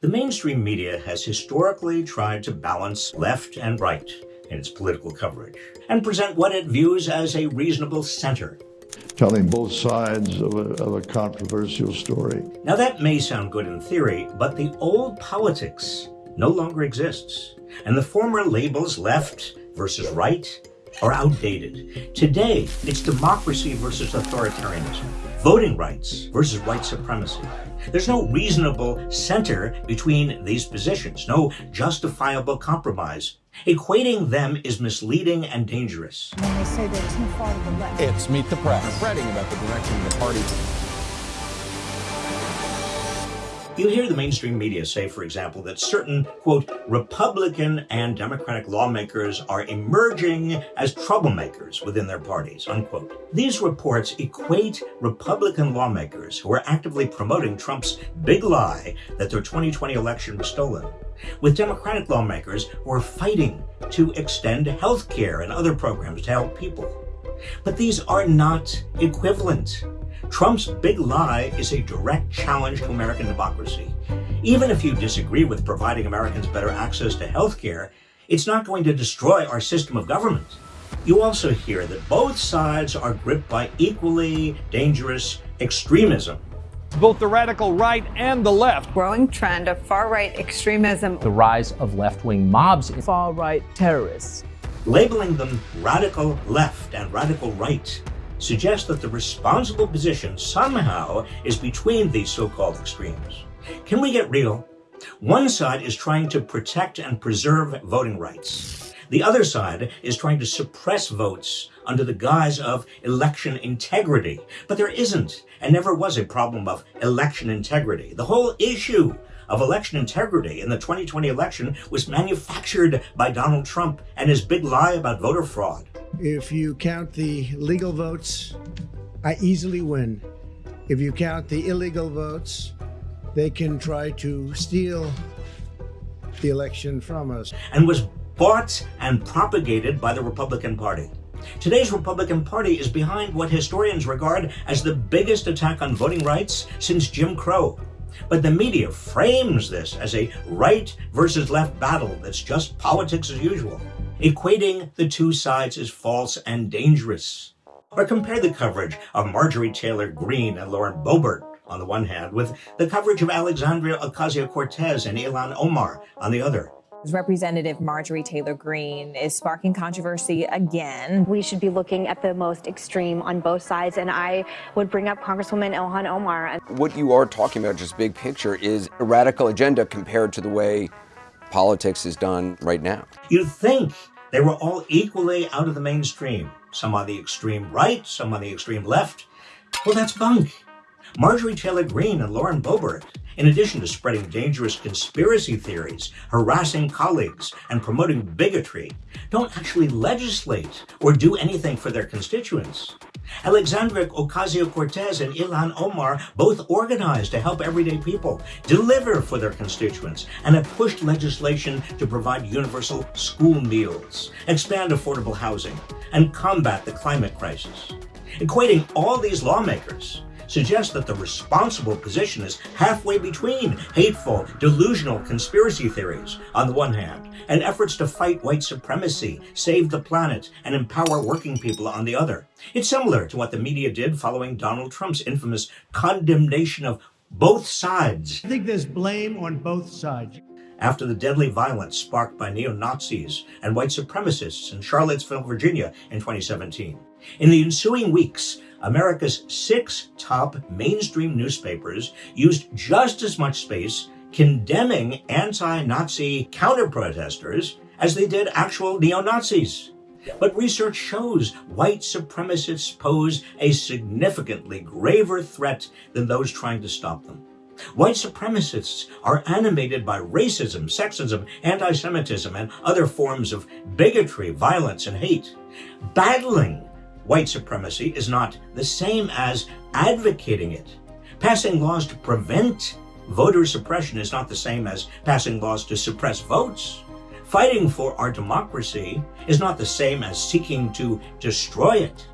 The mainstream media has historically tried to balance left and right in its political coverage and present what it views as a reasonable center. Telling both sides of a, of a controversial story. Now, that may sound good in theory, but the old politics no longer exists, and the former labels left versus right are outdated. Today, it's democracy versus authoritarianism, voting rights versus white supremacy. There's no reasonable center between these positions, no justifiable compromise. Equating them is misleading and dangerous. When they say they're too far to the left. It's Meet the Press, fretting about the direction of the party. You hear the mainstream media say, for example, that certain, quote, Republican and Democratic lawmakers are emerging as troublemakers within their parties, unquote. These reports equate Republican lawmakers who are actively promoting Trump's big lie that their 2020 election was stolen with Democratic lawmakers who are fighting to extend health care and other programs to help people. But these are not equivalent. Trump's big lie is a direct challenge to American democracy. Even if you disagree with providing Americans better access to health care, it's not going to destroy our system of government. You also hear that both sides are gripped by equally dangerous extremism. Both the radical right and the left. Growing trend of far right extremism. The rise of left wing mobs. Far right terrorists. Labeling them radical left and radical right suggests that the responsible position somehow is between these so-called extremes. Can we get real? One side is trying to protect and preserve voting rights. The other side is trying to suppress votes under the guise of election integrity. But there isn't and never was a problem of election integrity. The whole issue of election integrity in the 2020 election was manufactured by Donald Trump and his big lie about voter fraud. If you count the legal votes, I easily win. If you count the illegal votes, they can try to steal the election from us. And was bought and propagated by the Republican Party. Today's Republican Party is behind what historians regard as the biggest attack on voting rights since Jim Crow. But the media frames this as a right versus left battle that's just politics as usual. Equating the two sides is false and dangerous. Or compare the coverage of Marjorie Taylor Greene and Lauren Boebert on the one hand with the coverage of Alexandria Ocasio-Cortez and Ilhan Omar on the other. Representative Marjorie Taylor Greene is sparking controversy again. We should be looking at the most extreme on both sides, and I would bring up Congresswoman Ilhan Omar. What you are talking about, just big picture, is a radical agenda compared to the way politics is done right now. You'd think they were all equally out of the mainstream. Some on the extreme right, some on the extreme left. Well, that's bunk. Marjorie Taylor Greene and Lauren Boebert in addition to spreading dangerous conspiracy theories, harassing colleagues, and promoting bigotry, don't actually legislate or do anything for their constituents. Alexandria Ocasio-Cortez and Ilhan Omar both organized to help everyday people deliver for their constituents and have pushed legislation to provide universal school meals, expand affordable housing, and combat the climate crisis. Equating all these lawmakers suggests that the responsible position is halfway between hateful, delusional conspiracy theories on the one hand, and efforts to fight white supremacy, save the planet, and empower working people on the other. It's similar to what the media did following Donald Trump's infamous condemnation of both sides. I think there's blame on both sides after the deadly violence sparked by neo-Nazis and white supremacists in Charlottesville, Virginia in 2017. In the ensuing weeks, America's six top mainstream newspapers used just as much space condemning anti-Nazi counter-protesters as they did actual neo-Nazis. But research shows white supremacists pose a significantly graver threat than those trying to stop them. White supremacists are animated by racism, sexism, anti-Semitism, and other forms of bigotry, violence, and hate. Battling white supremacy is not the same as advocating it. Passing laws to prevent voter suppression is not the same as passing laws to suppress votes. Fighting for our democracy is not the same as seeking to destroy it.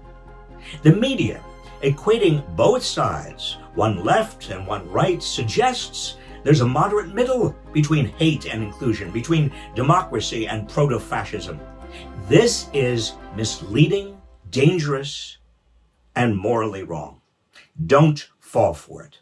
The media, equating both sides, one left and one right, suggests There's a moderate middle between hate and inclusion, between democracy and proto fascism. This is misleading, dangerous, and morally wrong. Don't fall for it.